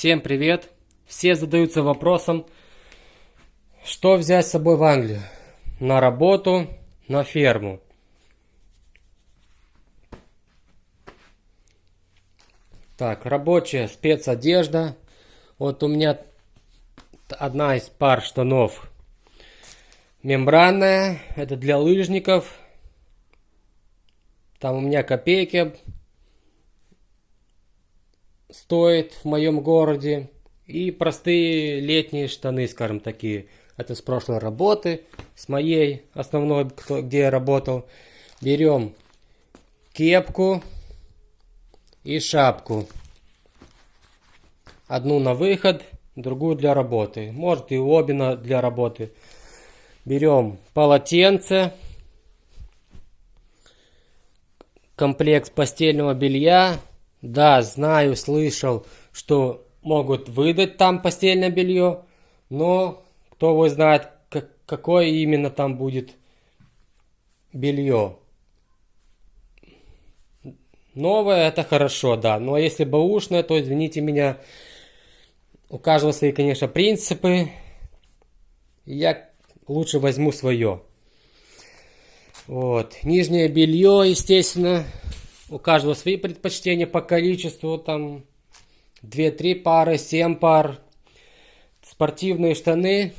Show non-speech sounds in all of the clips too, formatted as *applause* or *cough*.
Всем привет! Все задаются вопросом, что взять с собой в Англию? На работу, на ферму. Так, рабочая спецодежда. Вот у меня одна из пар штанов мембранная. Это для лыжников. Там у меня копейки стоит в моем городе. И простые летние штаны, скажем такие. Это с прошлой работы, с моей основной, где я работал. Берем кепку и шапку. Одну на выход, другую для работы. Может и обе на, для работы. Берем полотенце, комплект постельного белья, да, знаю, слышал, что могут выдать там постельное белье, но кто его знает, как, какое именно там будет белье. Новое это хорошо, да, но если бэушное, то извините меня, у каждого свои, конечно, принципы. Я лучше возьму свое. Вот. Нижнее белье, естественно, у каждого свои предпочтения по количеству, там 2-3 пары, 7 пар. Спортивные штаны.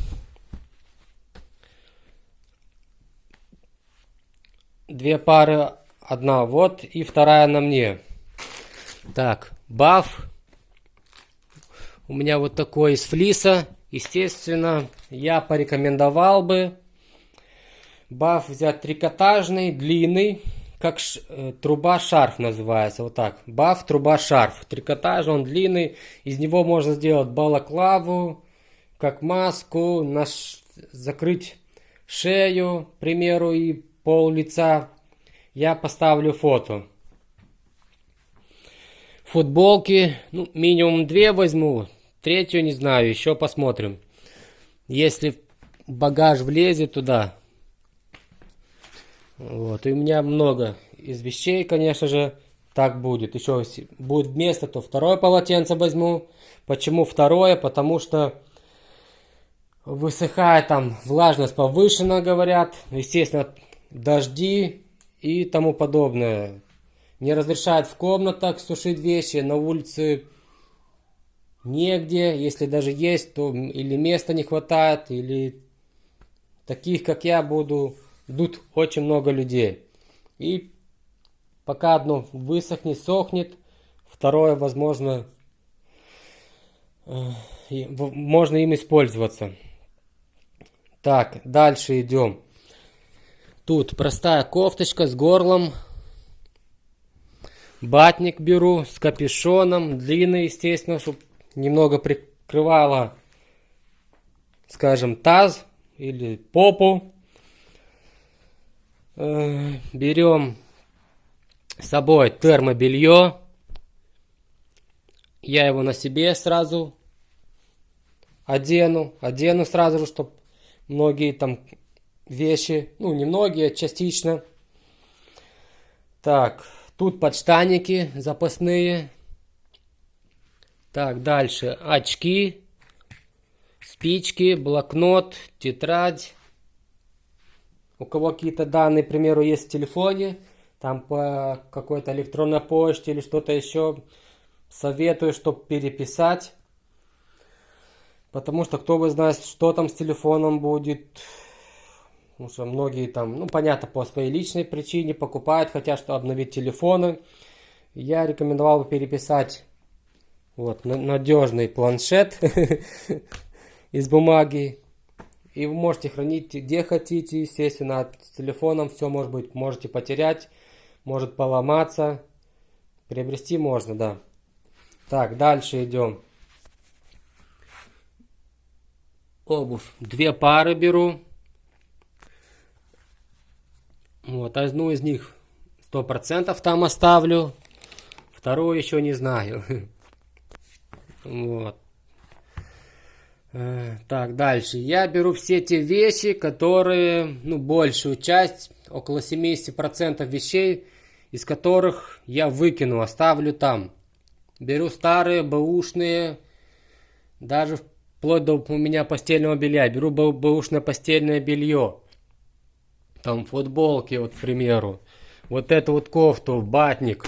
Две пары, одна вот и вторая на мне. Так, баф. У меня вот такой из флиса. Естественно, я порекомендовал бы баф взять трикотажный, длинный как ш, э, труба-шарф называется, вот так. Баф труба-шарф. Трикотаж, он длинный. Из него можно сделать балаклаву, как маску, наш, закрыть шею, к примеру, и пол лица. Я поставлю фото. Футболки, ну, минимум две возьму. Третью не знаю, еще посмотрим. Если багаж влезет туда, вот, и у меня много из вещей, конечно же, так будет. Еще будет место, то второе полотенце возьму. Почему второе? Потому что высыхает там, влажность повышена, говорят. Естественно, дожди и тому подобное. Не разрешают в комнатах сушить вещи, на улице негде. Если даже есть, то или места не хватает, или таких, как я, буду идут очень много людей. И пока одно высохнет, сохнет, второе, возможно, э, можно им использоваться. Так, дальше идем. Тут простая кофточка с горлом. Батник беру с капюшоном, длинный, естественно, чтобы немного прикрывало, скажем, таз или попу. Э, берем с собой термобелье. Я его на себе сразу одену. Одену сразу чтобы многие там вещи, ну не многие, а частично. Так, тут подштанники запасные. Так, дальше очки, спички, блокнот, тетрадь у кого какие-то данные, к примеру, есть в телефоне, там по какой-то электронной почте или что-то еще, советую, чтобы переписать. Потому что кто бы знает, что там с телефоном будет. Потому что многие там, ну понятно, по своей личной причине покупают, хотят что обновить телефоны. Я рекомендовал бы переписать вот надежный планшет *laughs* из бумаги и вы можете хранить где хотите, естественно, с телефоном все может быть, можете потерять, может поломаться. Приобрести можно, да. Так, дальше идем. Обувь. Две пары беру. Вот, одну из них сто процентов там оставлю. Вторую еще не знаю. *laughs* Вот. Э, так, дальше. Я беру все те вещи, которые, ну, большую часть, около 70% вещей, из которых я выкину, оставлю там. Беру старые, бэушные, Даже вплоть до у меня постельного белья. Беру бэушное постельное белье. Там футболки, вот, к примеру. Вот эту вот кофту, батник.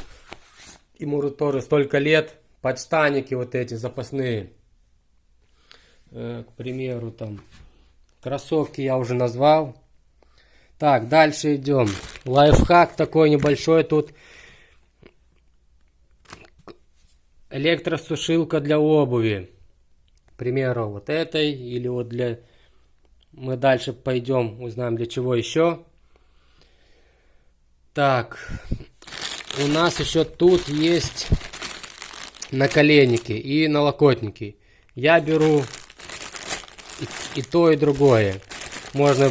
Ему тоже столько лет. Подштанники вот эти запасные. Э, к примеру, там. Кроссовки я уже назвал. Так, дальше идем. Лайфхак такой небольшой тут. Электросушилка для обуви. К примеру, вот этой. Или вот для... Мы дальше пойдем, узнаем для чего еще. Так. У нас еще тут есть наколенники и налокотники. Я беру и, и то, и другое. Можно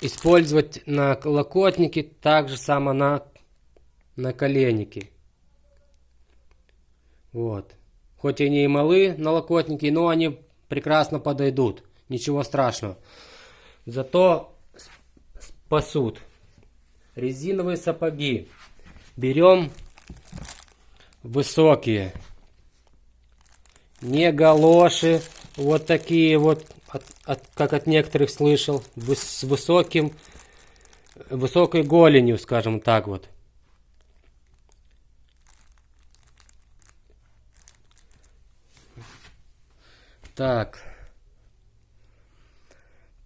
использовать на локотники, также само на наколенники. Вот. Хоть они и малы налокотники, но они прекрасно подойдут. Ничего страшного. Зато спасут. Резиновые сапоги. Берем высокие. Не галоши. Вот такие вот от, от, как от некоторых слышал, с высоким, высокой голенью, скажем так вот. Так.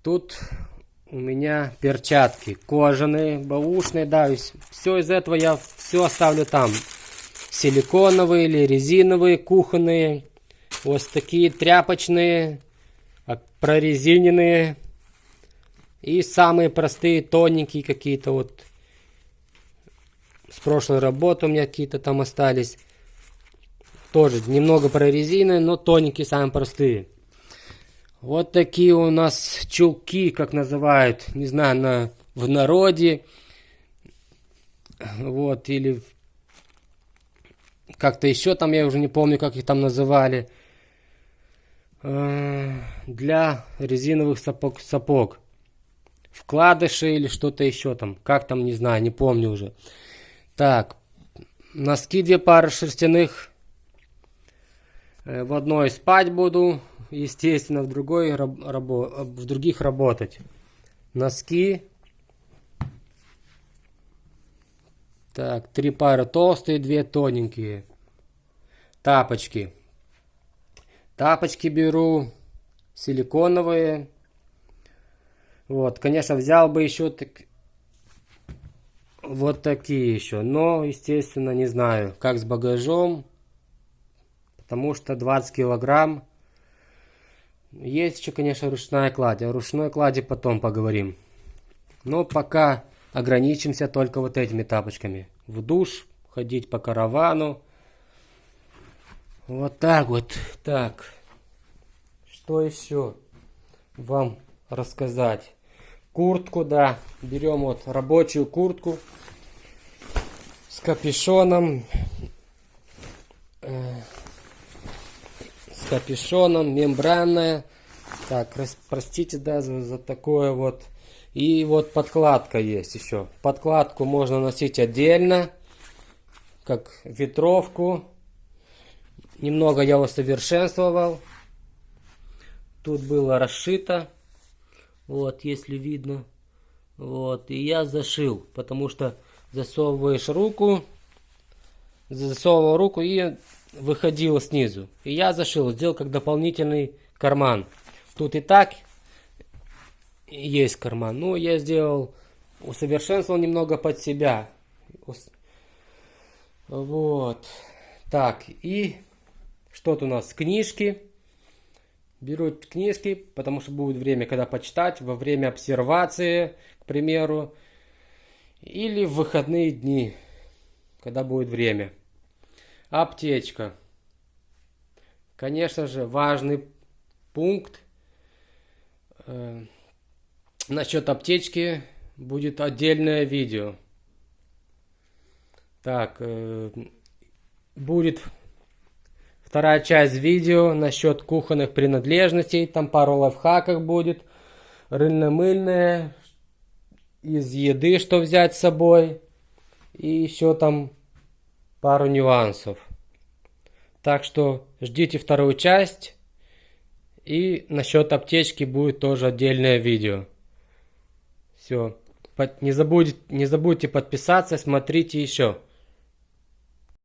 Тут у меня перчатки кожаные, баушные, да, все из этого я все оставлю там. Силиконовые или резиновые, кухонные, вот такие тряпочные, прорезиненные и самые простые, тоненькие какие-то вот с прошлой работы у меня какие-то там остались. Тоже немного прорезиненные, но тоненькие, самые простые. Вот такие у нас чулки, как называют, не знаю, на, в народе. Вот, или как-то еще там, я уже не помню, как их там называли. Э, для резиновых сапог, сапог. Вкладыши или что-то еще там. Как там, не знаю, не помню уже. Так, носки две пары шерстяных. Э, в одной спать буду, естественно, в другой в других работать. Носки. Так, три пары толстые, две тоненькие. Тапочки. Тапочки беру силиконовые. Вот, конечно, взял бы еще так... вот такие еще. Но, естественно, не знаю, как с багажом. Потому что 20 килограмм. Есть еще, конечно, ручная кладь. О ручной клади потом поговорим. Но пока ограничимся только вот этими тапочками. В душ, ходить по каравану. Вот так вот. Так. Что еще вам рассказать? Куртку, да. Берем вот рабочую куртку с капюшоном. Э, с капюшоном, мембранная. Так, простите, да, за, за такое вот. И вот подкладка есть еще. Подкладку можно носить отдельно, как ветровку. Немного я усовершенствовал. Тут было расшито. Вот, если видно. Вот, и я зашил, потому что засовываешь руку, засовывал руку и выходила снизу. И я зашил, сделал как дополнительный карман. Тут и так есть карман. Ну, я сделал, усовершенствовал немного под себя. Вот. Так, и что-то у нас книжки. Беру книжки, потому что будет время, когда почитать, во время обсервации, к примеру, или в выходные дни, когда будет время. Аптечка. Конечно же, важный пункт. Э, насчет аптечки будет отдельное видео. Так, э, будет Вторая часть видео насчет кухонных принадлежностей. Там пару лайфхаков будет. Рыльно-мыльное. Из еды что взять с собой. И еще там пару нюансов. Так что ждите вторую часть. И насчет аптечки будет тоже отдельное видео. Все. Не забудьте, не забудьте подписаться, смотрите еще.